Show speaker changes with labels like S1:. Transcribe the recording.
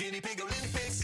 S1: Guinea Pig Olympics.